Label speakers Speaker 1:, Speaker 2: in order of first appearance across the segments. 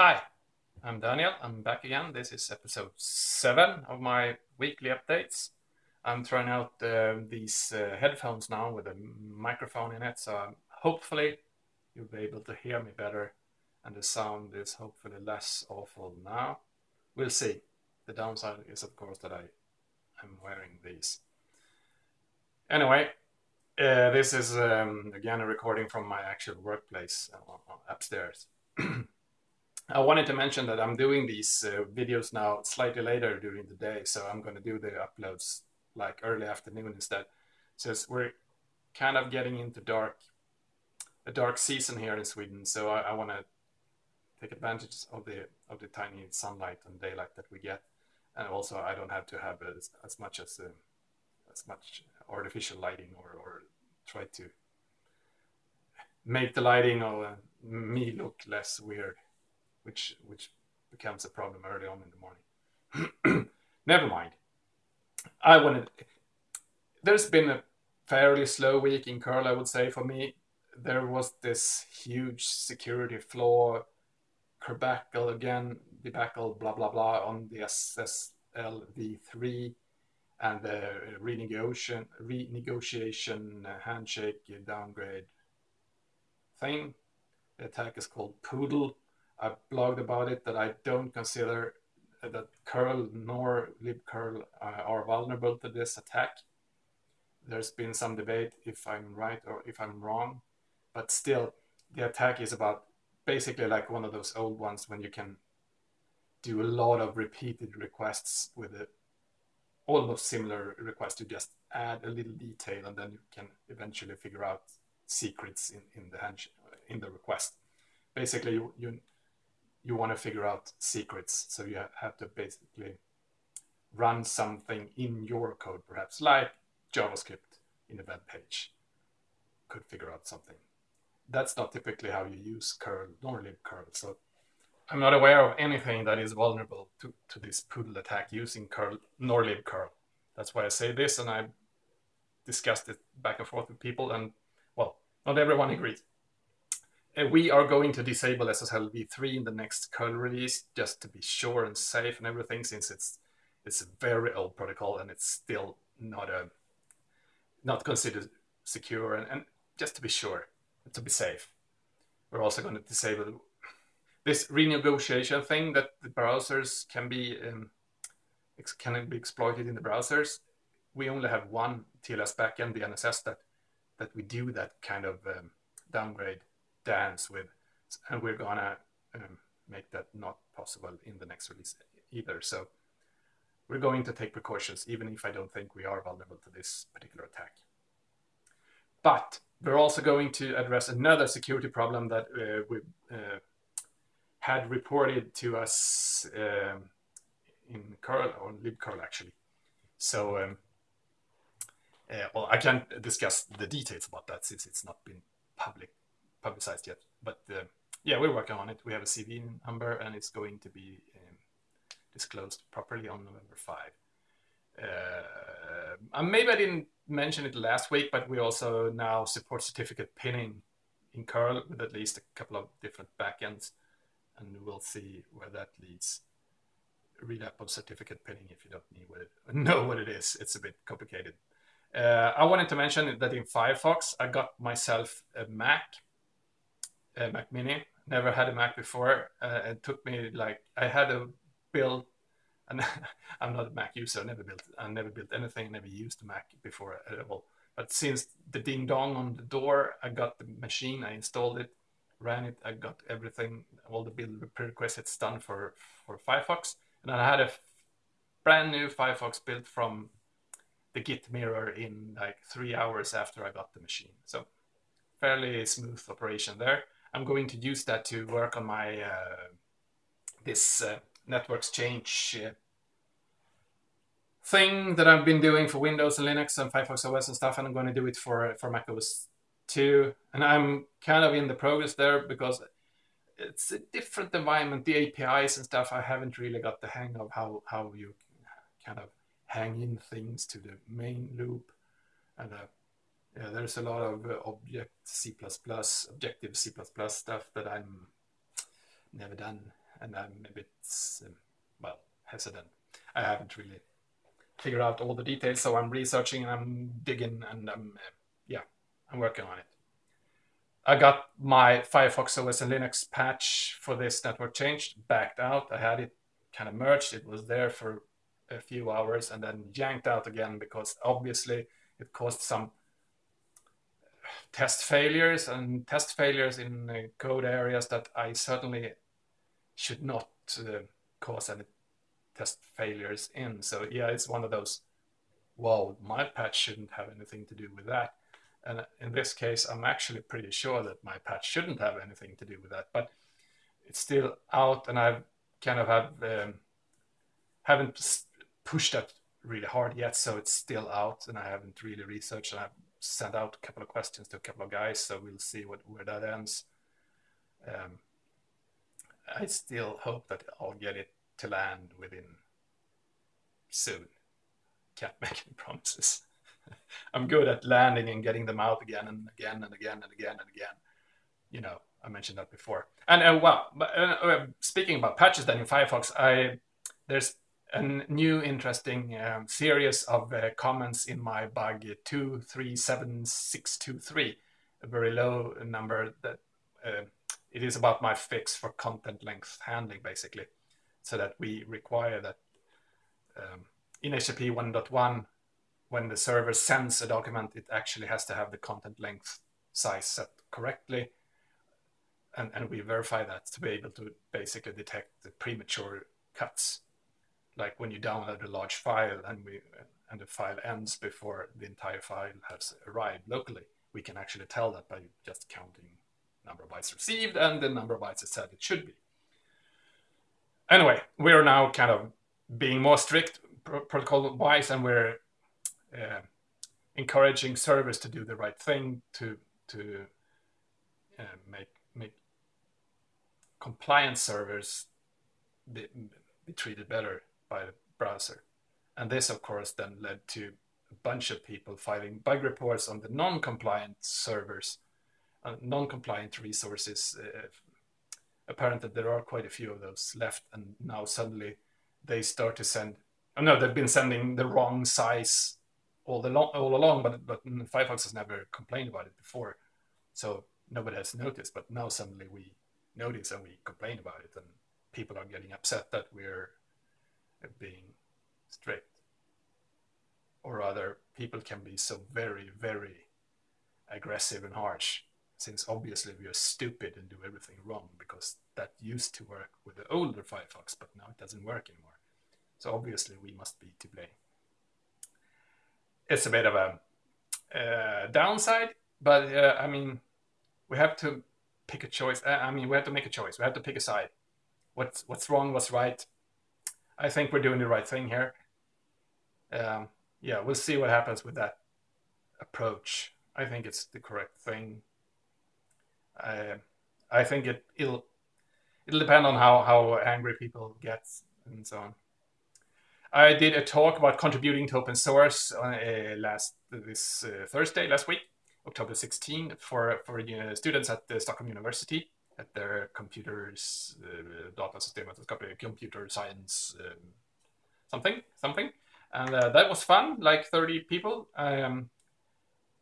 Speaker 1: Hi, I'm Daniel. I'm back again. This is episode 7 of my weekly updates. I'm trying out uh, these uh, headphones now with a microphone in it, so hopefully you'll be able to hear me better and the sound is hopefully less awful now. We'll see. The downside is, of course, that I am wearing these. Anyway, uh, this is um, again a recording from my actual workplace uh, upstairs. I wanted to mention that I'm doing these uh, videos now slightly later during the day, so I'm going to do the uploads like early afternoon instead. Since we're kind of getting into dark, a dark season here in Sweden, so I, I want to take advantage of the of the tiny sunlight and daylight that we get, and also I don't have to have as, as much as uh, as much artificial lighting or, or try to make the lighting or uh, me look less weird which which becomes a problem early on in the morning. Never mind. I wanted. There's been a fairly slow week in curl, I would say for me. There was this huge security flaw, debacle again, debacle, blah blah blah, on the SSL v3 and the renegotiation renegotiation handshake downgrade thing. The attack is called Poodle I've blogged about it that I don't consider that curl nor libcurl uh, are vulnerable to this attack. There's been some debate if I'm right or if I'm wrong, but still, the attack is about basically like one of those old ones when you can do a lot of repeated requests with a almost similar request. You just add a little detail and then you can eventually figure out secrets in, in the in the request. Basically, you, you you want to figure out secrets. So you have to basically run something in your code, perhaps like JavaScript in a web page could figure out something. That's not typically how you use curl nor libcurl. So I'm not aware of anything that is vulnerable to, to this poodle attack using curl nor libcurl. That's why I say this, and I discussed it back and forth with people, and well, not everyone agrees we are going to disable SSL v3 in the next curl release just to be sure and safe and everything since it's it's a very old protocol and it's still not a not considered secure and, and just to be sure to be safe. We're also going to disable this renegotiation thing that the browsers can be um, can be exploited in the browsers. We only have one TLS backend the NSS that that we do that kind of um, downgrade dance with, and we're gonna um, make that not possible in the next release either. So we're going to take precautions, even if I don't think we are vulnerable to this particular attack. But we're also going to address another security problem that uh, we uh, had reported to us um, in curl or libcurl actually. So um, uh, well, I can't discuss the details about that since it's not been public publicized yet. But uh, yeah, we're working on it. We have a CV number and it's going to be um, disclosed properly on November 5. Uh, maybe I didn't mention it last week, but we also now support certificate pinning in curl with at least a couple of different backends, and we'll see where that leads. Read up on certificate pinning if you don't what it, know what it is. It's a bit complicated. Uh, I wanted to mention that in Firefox, I got myself a Mac a Mac Mini. Never had a Mac before. Uh, it took me like I had a build, and I'm not a Mac user. Never built. I never built anything. Never used a Mac before at all. But since the ding dong on the door, I got the machine. I installed it, ran it. I got everything, all the build prerequisites done for for Firefox, and I had a brand new Firefox built from the Git mirror in like three hours after I got the machine. So fairly smooth operation there. I'm going to use that to work on my uh, this uh, networks change uh, thing that I've been doing for Windows and Linux and Firefox OS and stuff, and I'm going to do it for for Mac OS too. And I'm kind of in the progress there because it's a different environment. The APIs and stuff, I haven't really got the hang of how how you kind of hang in things to the main loop, and uh, yeah, there's a lot of uh, object C++, objective C++ stuff that I'm never done and I'm a bit, um, well, hesitant. I haven't really figured out all the details, so I'm researching and I'm digging and I'm, uh, yeah, I'm working on it. I got my Firefox OS and Linux patch for this network change backed out. I had it kind of merged. It was there for a few hours and then yanked out again because obviously it caused some test failures and test failures in uh, code areas that I certainly should not uh, cause any test failures in. So yeah, it's one of those, well, my patch shouldn't have anything to do with that. And in this case, I'm actually pretty sure that my patch shouldn't have anything to do with that, but it's still out and I've kind of have, um, haven't pushed that really hard yet. So it's still out and I haven't really researched and I've sent out a couple of questions to a couple of guys. So we'll see what, where that ends. Um, I still hope that I'll get it to land within soon. Can't make any promises. I'm good at landing and getting them out again and again and again and again and again. You know, I mentioned that before. And uh, well, uh, uh, speaking about patches, then in Firefox, I there's a new interesting um, series of uh, comments in my bug 237623, a very low number that uh, it is about my fix for content length handling, basically, so that we require that um, in HTTP 1.1, when the server sends a document, it actually has to have the content length size set correctly. And, and we verify that to be able to basically detect the premature cuts. Like when you download a large file and we and the file ends before the entire file has arrived locally, we can actually tell that by just counting number of bytes received and the number of bytes it said it should be. Anyway, we're now kind of being more strict protocol wise and we're uh, encouraging servers to do the right thing to to uh, make make compliant servers be, be treated better by the browser. And this, of course, then led to a bunch of people filing bug reports on the non-compliant servers uh, non-compliant resources. Uh, apparently, there are quite a few of those left, and now suddenly they start to send. Oh, no, they've been sending the wrong size all the long, all along, but but Firefox has never complained about it before, so nobody has noticed. But now suddenly we notice and we complain about it, and people are getting upset that we're being strict, or rather, people can be so very very aggressive and harsh since obviously we are stupid and do everything wrong because that used to work with the older Firefox, but now it doesn't work anymore. So obviously we must be to blame. It's a bit of a uh, downside, but uh, I mean, we have to pick a choice. Uh, I mean, we have to make a choice. We have to pick a side. What's what's wrong? What's right? I think we're doing the right thing here. Um, yeah, we'll see what happens with that approach. I think it's the correct thing I, I think it, it'll it'll depend on how how angry people get and so on. I did a talk about contributing to open source uh, last this uh, Thursday last week, October 16, for for uh, students at the Stockholm University at their computers uh, data systemvetenskaplig computer science um, something something, and uh, that was fun. Like 30 people. Um,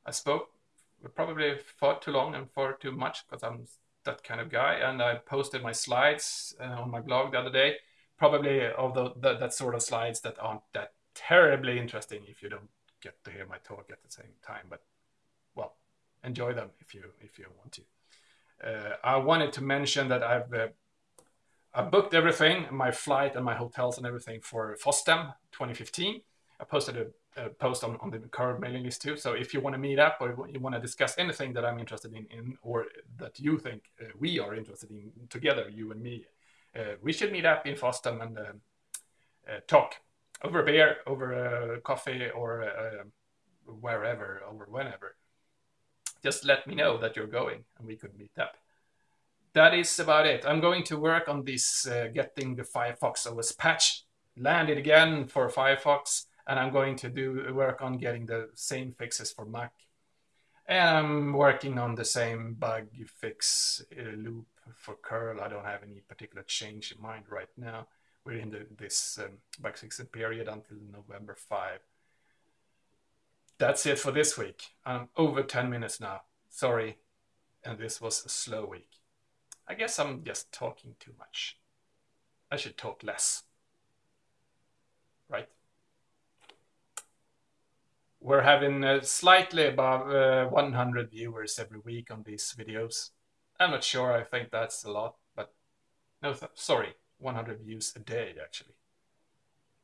Speaker 1: I spoke probably far too long and far too much because I'm that kind of guy. And I posted my slides uh, on my blog the other day. Probably although the, that sort of slides that aren't that terribly interesting if you don't get to hear my talk at the same time. But well, enjoy them if you if you want to. Uh, I wanted to mention that I've uh, I booked everything, my flight and my hotels and everything for FOSDEM 2015. I posted a uh, post on, on the current mailing list too. So if you want to meet up or you want to discuss anything that I'm interested in, in or that you think uh, we are interested in together, you and me, uh, we should meet up in FOSDEM and uh, uh, talk over a beer, over a coffee, or wherever, or whenever. Just let me know that you're going and we could meet up. That is about it. I'm going to work on this getting the Firefox OS patch landed again for Firefox and I'm going to do work on getting the same fixes for Mac. And I'm working on the same bug fix uh, loop for curl, I don't have any particular change in mind right now. We're in the, this um, bug fixing period until November 5. That's it for this week. I'm over 10 minutes now. Sorry. And this was a slow week. I guess I'm just talking too much. I should talk less. Right? We're having uh, slightly above uh, 100 viewers every week on these videos. I'm not sure, I think that's a lot, but no, sorry, 100 views a day actually.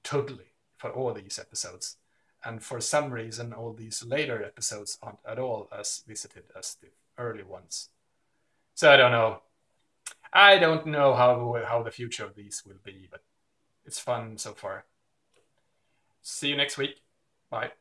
Speaker 1: Totally, for all these episodes. And for some reason, all these later episodes aren't at all as visited as the early ones. So I don't know. I don't know how, how the future of these will be, but it's fun so far. See you next week. Bye.